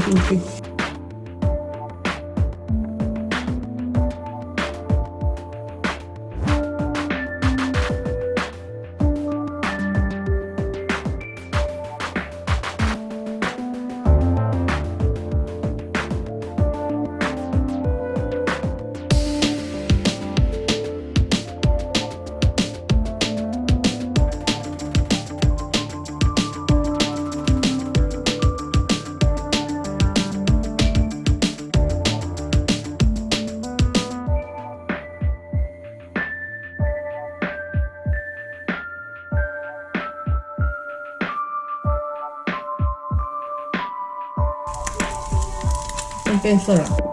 进去。变色了，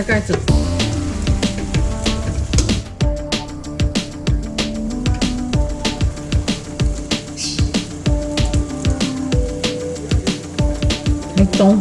盖盖子。开中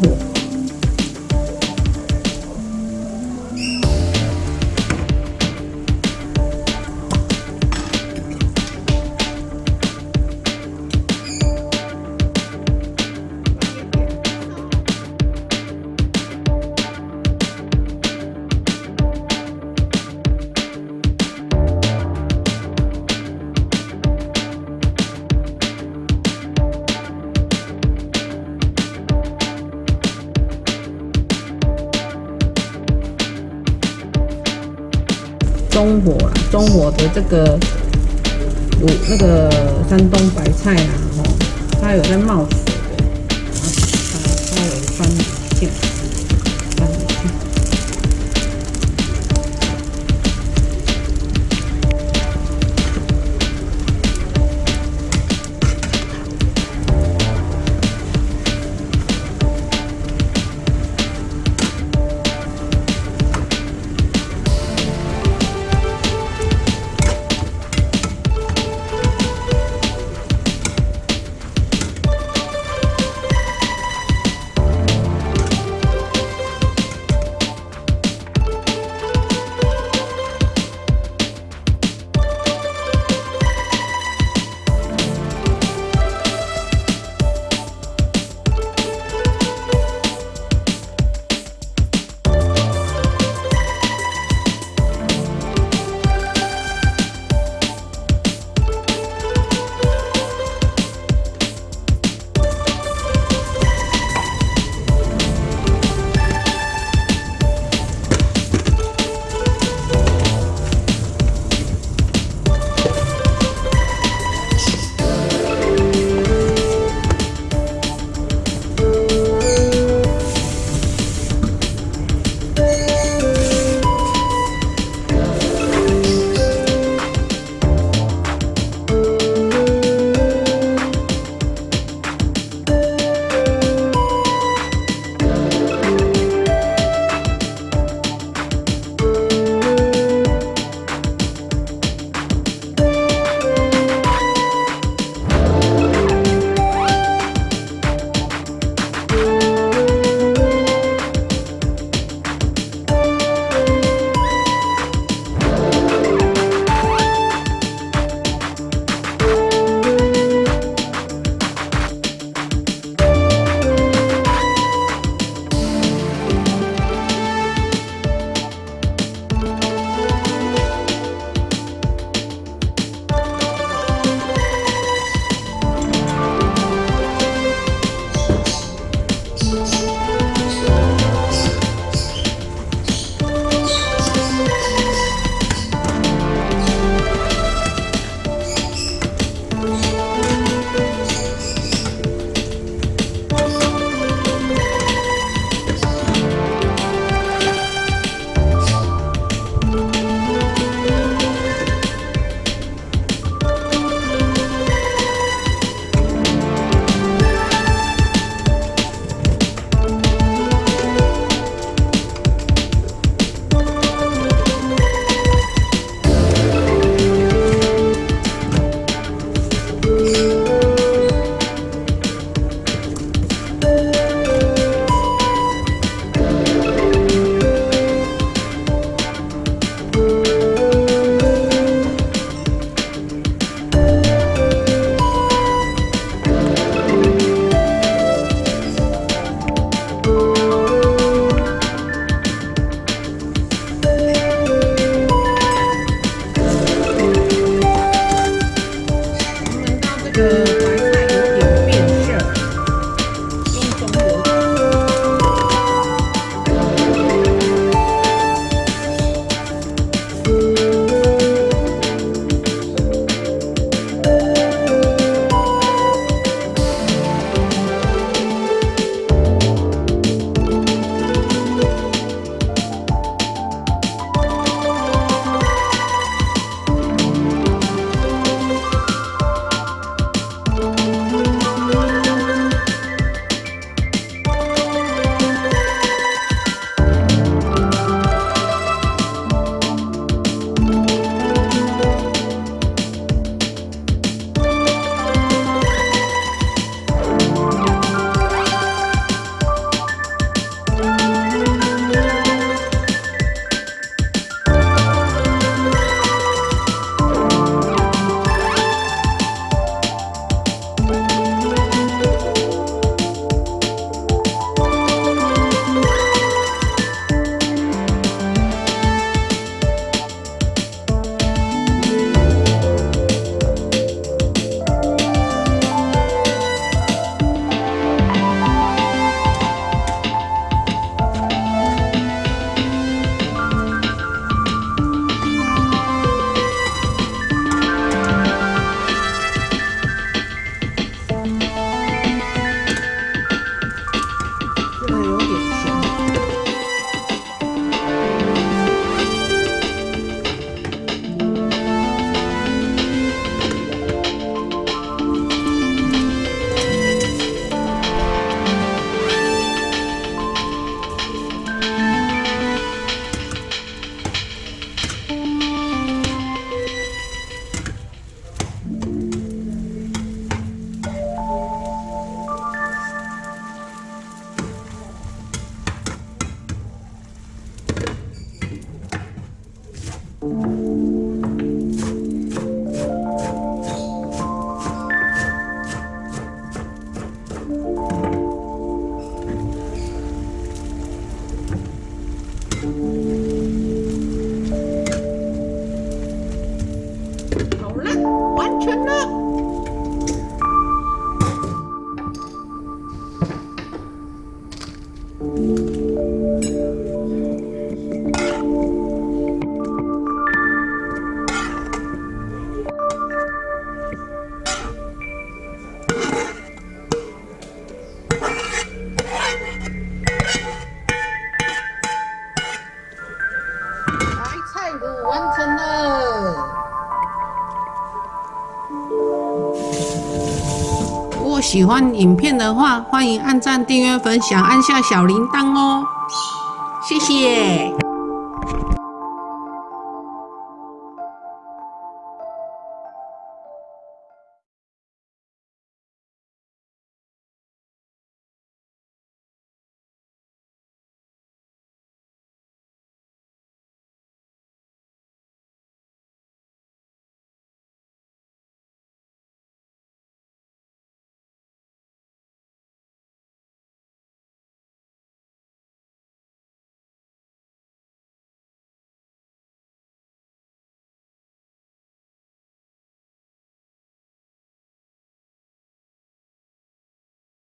中火啊，中火的这个卤那个山东白菜啊，哦，它有在冒水完成了。如果喜欢影片的话，欢迎按赞、订阅、分享，按下小铃铛哦。谢谢。